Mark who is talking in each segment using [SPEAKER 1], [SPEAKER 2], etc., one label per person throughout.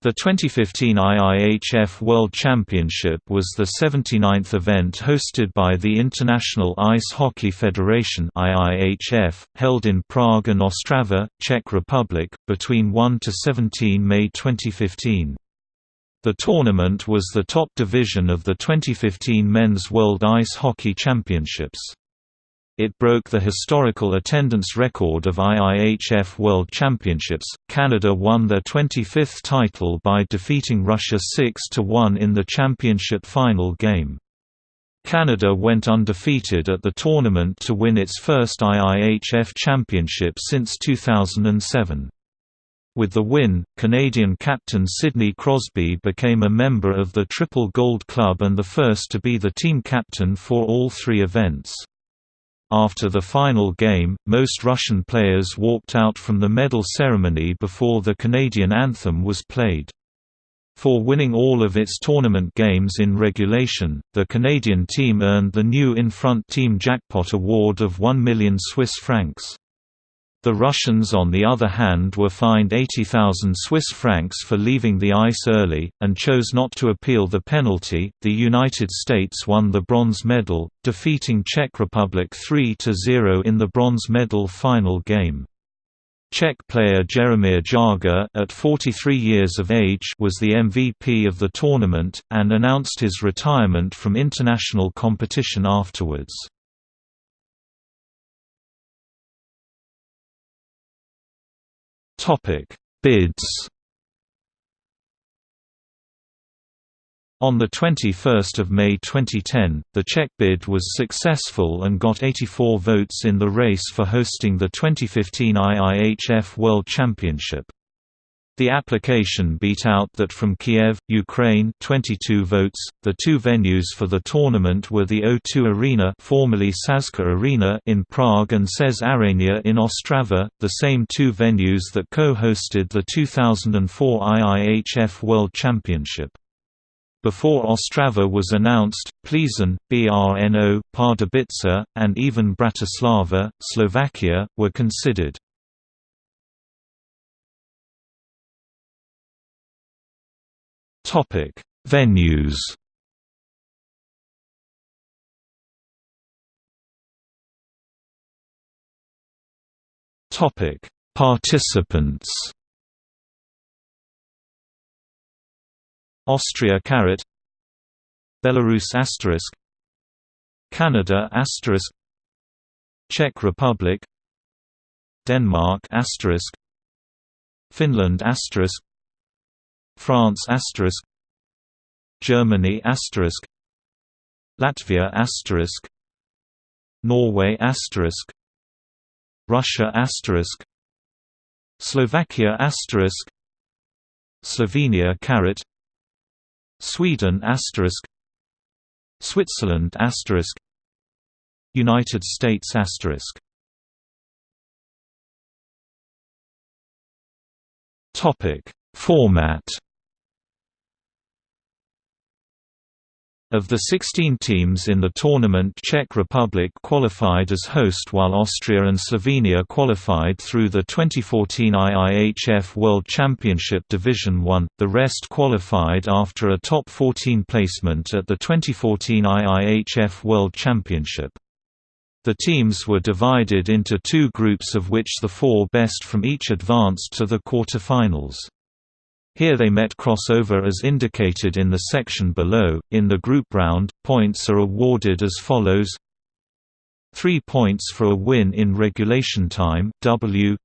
[SPEAKER 1] The 2015 IIHF World Championship was the 79th event hosted by the International Ice Hockey Federation (IIHF), held in Prague and Ostrava, Czech Republic, between 1 to 17 May 2015. The tournament was the top division of the 2015 Men's World Ice Hockey Championships. It broke the historical attendance record of IIHF World Championships. Canada won their 25th title by defeating Russia 6-1 in the championship final game. Canada went undefeated at the tournament to win its first IIHF championship since 2007. With the win, Canadian captain Sidney Crosby became a member of the Triple Gold Club and the first to be the team captain for all three events. After the final game, most Russian players walked out from the medal ceremony before the Canadian anthem was played. For winning all of its tournament games in regulation, the Canadian team earned the new Infront Team Jackpot Award of 1 million Swiss francs. The Russians on the other hand were fined 80,000 Swiss francs for leaving the ice early, and chose not to appeal the penalty. The United States won the bronze medal, defeating Czech Republic 3-0 in the bronze medal final game. Czech player Jaromír Jágr at 43 years of age was the MVP of the tournament, and announced his retirement from international competition afterwards. Topic: Bids. On 21 May 2010, the Czech bid was successful and got 84 votes in the race for hosting the 2015 IIHF World Championship. The application beat out that from Kiev, Ukraine 22 votes. The two venues for the tournament were the O2 Arena, formerly Sazka Arena in Prague and SES Arena in Ostrava, the same two venues that co-hosted the 2004 IIHF World Championship. Before Ostrava was announced, Plzeň, Brno, Pardubice, and even Bratislava, Slovakia, were considered. Topic: Venues. Topic: Participants. Austria caret Belarus asterisk. Canada asterisk. Czech Republic. Denmark asterisk. Finland asterisk France asterisk Germany asterisk Latvia asterisk Norway asterisk Russia asterisk Slovakia asterisk Slovenia caret Sweden asterisk Switzerland asterisk United States asterisk. Topic. Format Of the 16 teams in the tournament Czech Republic qualified as host while Austria and Slovenia qualified through the 2014 IIHF World Championship Division 1, the rest qualified after a top 14 placement at the 2014 IIHF World Championship. The teams were divided into two groups of which the four best from each advanced to the quarter-finals. Here they met crossover as indicated in the section below. In the group round, points are awarded as follows: 3 points for a win in regulation time, W.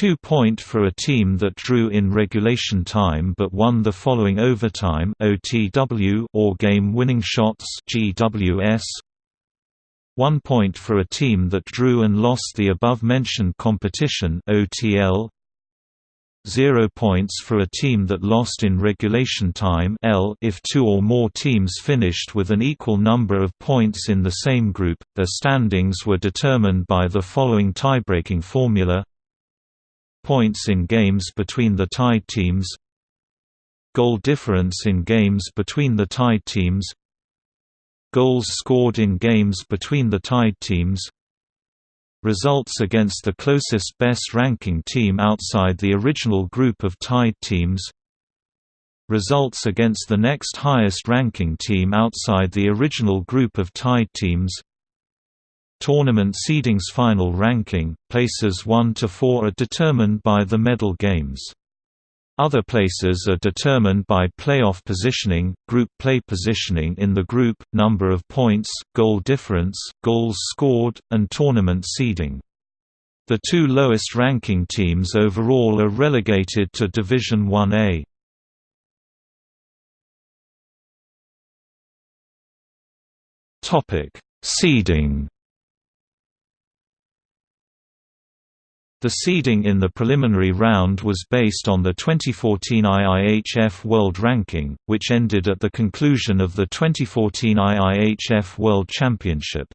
[SPEAKER 1] 2 point for a team that drew in regulation time but won the following overtime OTW or game-winning shots GWS. 1 point for a team that drew and lost the above-mentioned competition OTL. 0 points for a team that lost in regulation time L if two or more teams finished with an equal number of points in the same group. Their standings were determined by the following tiebreaking formula: points in games between the tied teams, goal difference in games between the tied teams, goals scored in games between the tied teams, Results against the closest best ranking team outside the original group of tied teams results against the next highest ranking team outside the original group of tied teams Tournament seedings final ranking, places 1 to 4 are determined by the medal games. Other places are determined by playoff positioning, group play positioning in the group, number of points, goal difference, goals scored, and tournament seeding. The two lowest ranking teams overall are relegated to Division 1A. Topic: Seeding The seeding in the preliminary round was based on the 2014 IIHF World Ranking, which ended at the conclusion of the 2014 IIHF World Championship.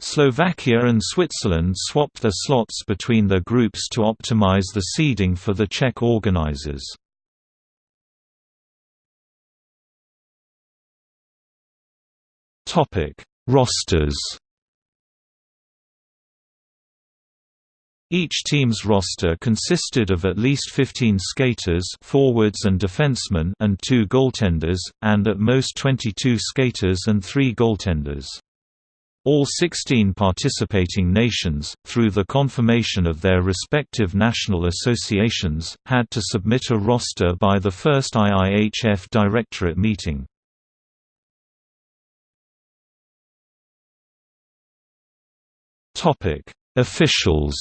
[SPEAKER 1] Slovakia and Switzerland swapped their slots between their groups to optimize the seeding for the Czech organizers. Rosters Each team's roster consisted of at least 15 skaters forwards and defensemen and two goaltenders, and at most 22 skaters and three goaltenders. All 16 participating nations, through the confirmation of their respective national associations, had to submit a roster by the first IIHF Directorate meeting. Officials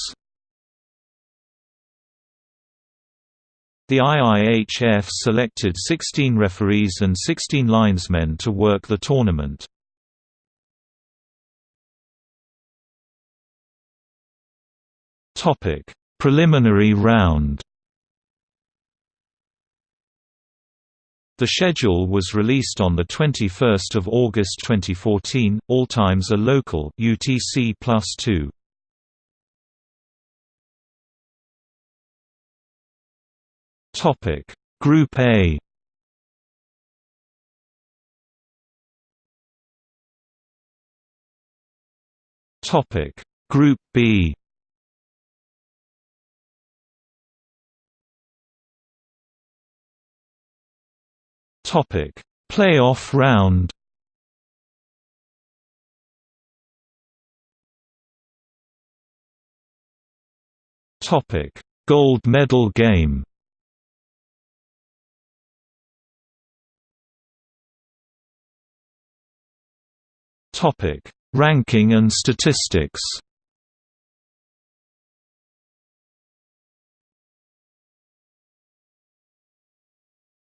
[SPEAKER 1] The IIHF selected 16 referees and 16 linesmen to work the tournament. Topic: Preliminary round. The schedule was released on the 21st of August 2014. All times are local UTC +2. Topic: Group A. Topic: Group B. Topic: Playoff round. Topic: Gold medal game. Topic: Ranking and statistics.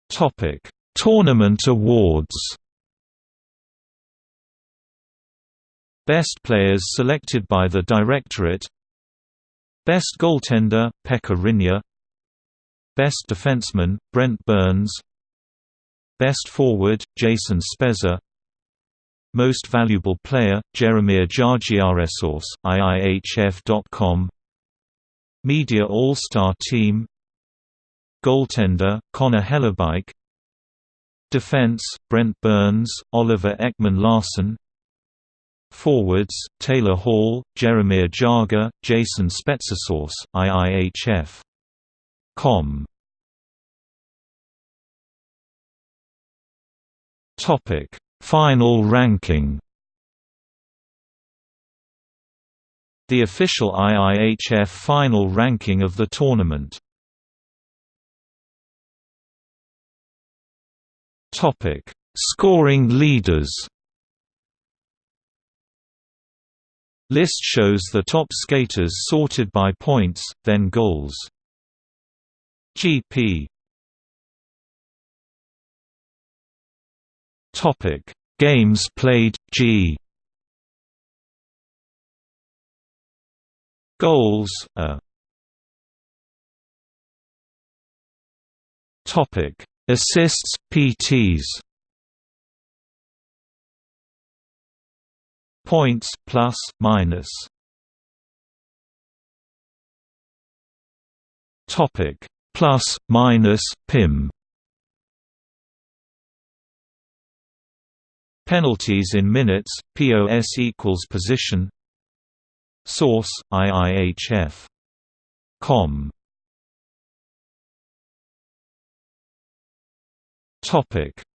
[SPEAKER 1] Topic: Tournament awards. Best players selected by the Directorate Best goaltender, Pekka Rinne Best defenseman, Brent Burns Best forward, Jason Spezza most Valuable Player, Jaromir Jagr IIHF.com Media All-Star Team Goaltender, Connor Hellebuyck Defense, Brent Burns, Oliver Ekman Larsson Forwards, Taylor Hall, Jaromir Jagr, Jason Spezza Source, IIHF. Com. Topic Final ranking The official IIHF final ranking of the tournament Topic: Scoring leaders. List shows the top skaters sorted by points, then goals. GP Topic: Games played G. Goals A. Topic: Assists PTs. Points plus minus. Topic: Plus minus PIM. Penalties in minutes, POS equals position Source, IIHF. Com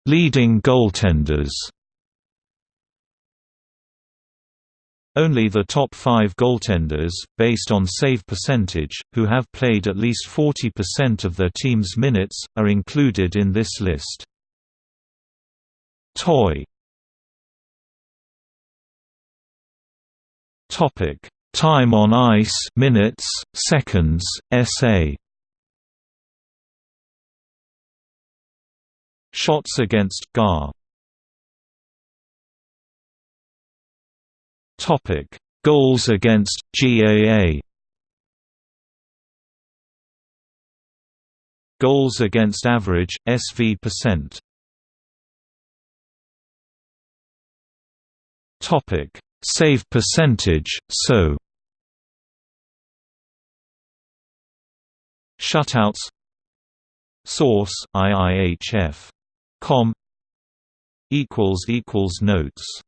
[SPEAKER 1] Leading goaltenders. Only the top five goaltenders, based on save percentage, who have played at least 40% of their team's minutes, are included in this list. Toy Topic: Time on ice, minutes, seconds, SA. Shots against GAR. Topic: Goals against GAA. Goals against average SV percent. Topic: Save percentage, so Shutouts Source IIHF. Com equals equals notes